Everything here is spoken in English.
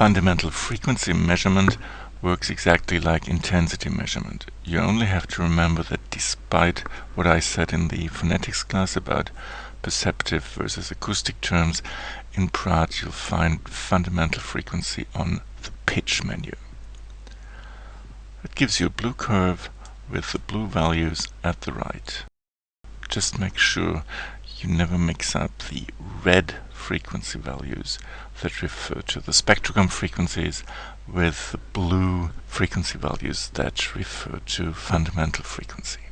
Fundamental frequency measurement works exactly like intensity measurement. You only have to remember that despite what I said in the phonetics class about perceptive versus acoustic terms, in Praat you'll find fundamental frequency on the pitch menu. It gives you a blue curve with the blue values at the right. Just make sure you never mix up the red frequency values that refer to the spectrogram frequencies with blue frequency values that refer to fundamental frequency.